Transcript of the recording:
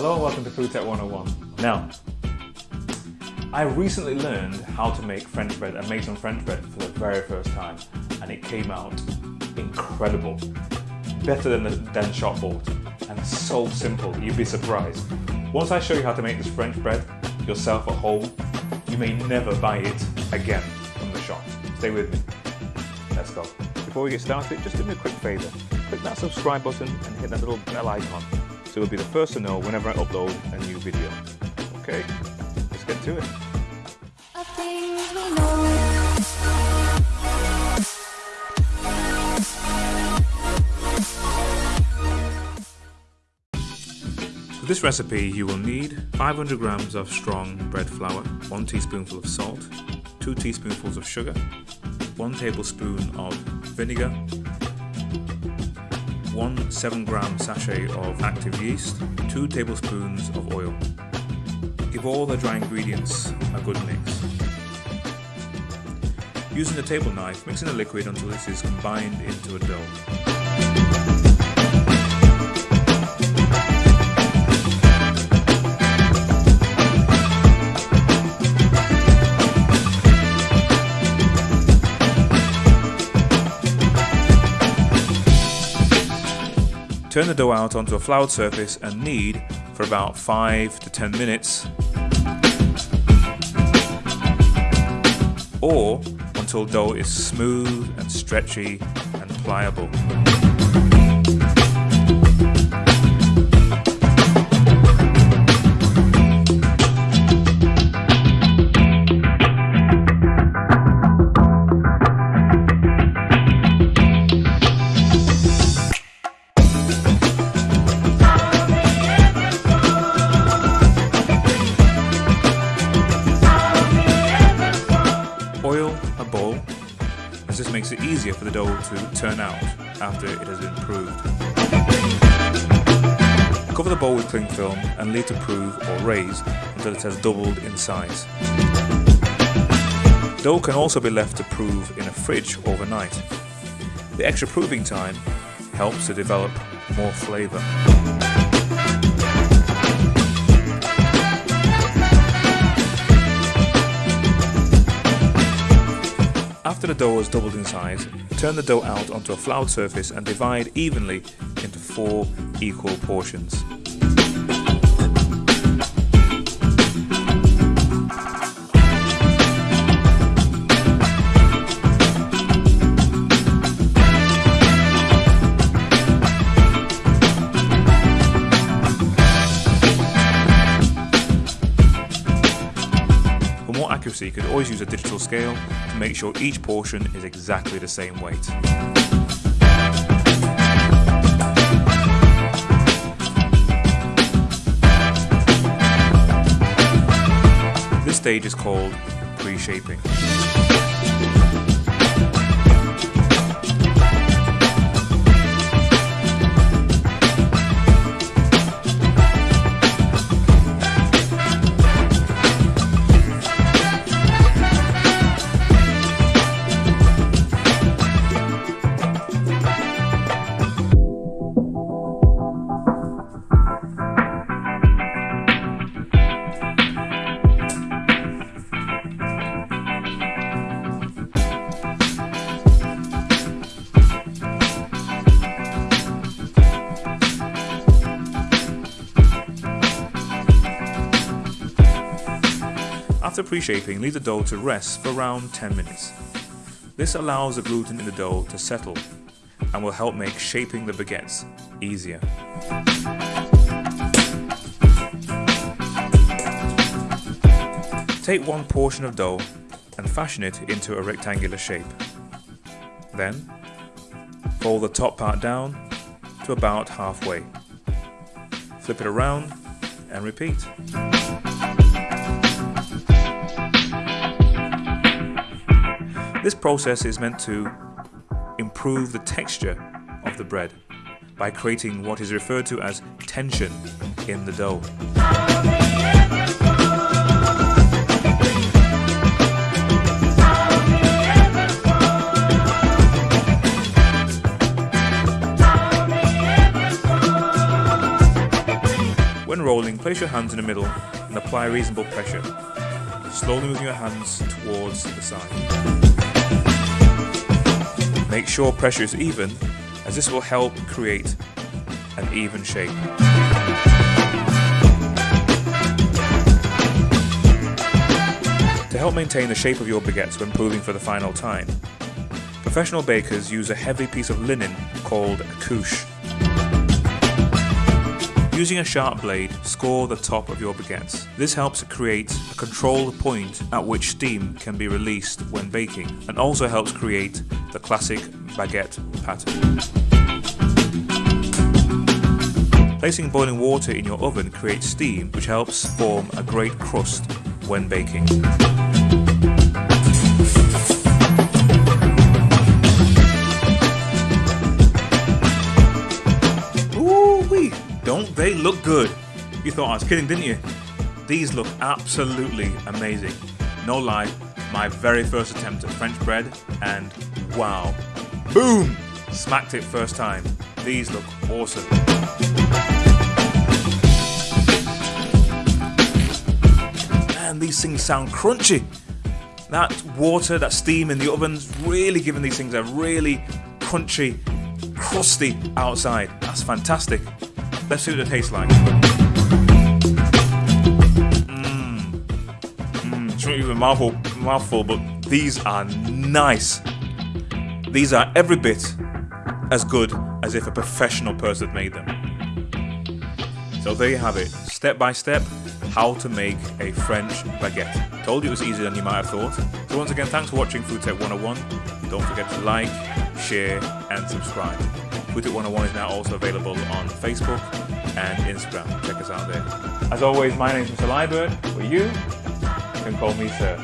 Hello and welcome to Food Tech 101. Now, I recently learned how to make French bread and made some French bread for the very first time and it came out incredible. Better than, the, than shop bought and so simple, you'd be surprised. Once I show you how to make this French bread yourself at home, you may never buy it again from the shop. Stay with me. Let's go. Before we get started, just do me a quick favour. Click that subscribe button and hit that little bell icon so you'll be the first to know whenever I upload a new video. Okay, let's get to it. For this recipe you will need 500 grams of strong bread flour, 1 teaspoonful of salt, 2 teaspoonfuls of sugar, 1 tablespoon of vinegar, 1 7 gram sachet of active yeast, 2 tablespoons of oil. Give all the dry ingredients a good mix. Using a table knife, mix in the liquid until this is combined into a dough. Turn the dough out onto a floured surface and knead for about 5 to 10 minutes or until dough is smooth and stretchy and pliable. Bowl as this makes it easier for the dough to turn out after it has been proved. Cover the bowl with cling film and leave to prove or raise until it has doubled in size. Dough can also be left to prove in a fridge overnight. The extra proving time helps to develop more flavour. After the dough has doubled in size, turn the dough out onto a floured surface and divide evenly into four equal portions. Accuracy, you could always use a digital scale to make sure each portion is exactly the same weight. This stage is called pre-shaping. After pre-shaping, leave the dough to rest for around 10 minutes. This allows the gluten in the dough to settle and will help make shaping the baguettes easier. Take one portion of dough and fashion it into a rectangular shape. Then, fold the top part down to about halfway. Flip it around and repeat. This process is meant to improve the texture of the bread by creating what is referred to as tension in the dough. When rolling, place your hands in the middle and apply reasonable pressure. Slowly move your hands towards the side. Make sure pressure is even as this will help create an even shape. To help maintain the shape of your baguettes when proving for the final time, professional bakers use a heavy piece of linen called a couche. Using a sharp blade, score the top of your baguettes. This helps to create a controlled point at which steam can be released when baking and also helps create the classic baguette pattern. Placing boiling water in your oven creates steam which helps form a great crust when baking. Ooh-wee! Don't they look good? You thought I was kidding, didn't you? These look absolutely amazing. No lie, my very first attempt at French bread, and wow. Boom! Smacked it first time. These look awesome. Man, these things sound crunchy. That water, that steam in the oven's really giving these things a really crunchy, crusty outside. That's fantastic. Let's see what it tastes like. Mmm. Mmm. Not even mouthful, mouthful, but these are nice. These are every bit as good as if a professional person made them. So there you have it, step by step, how to make a French baguette. Told you it was easier than you might have thought. So once again, thanks for watching Food Tech 101. Don't forget to like, share and subscribe. Food Tech 101 is now also available on Facebook and Instagram. Check us out there. As always, my name is Mr. Liebert, but you can call me Sir.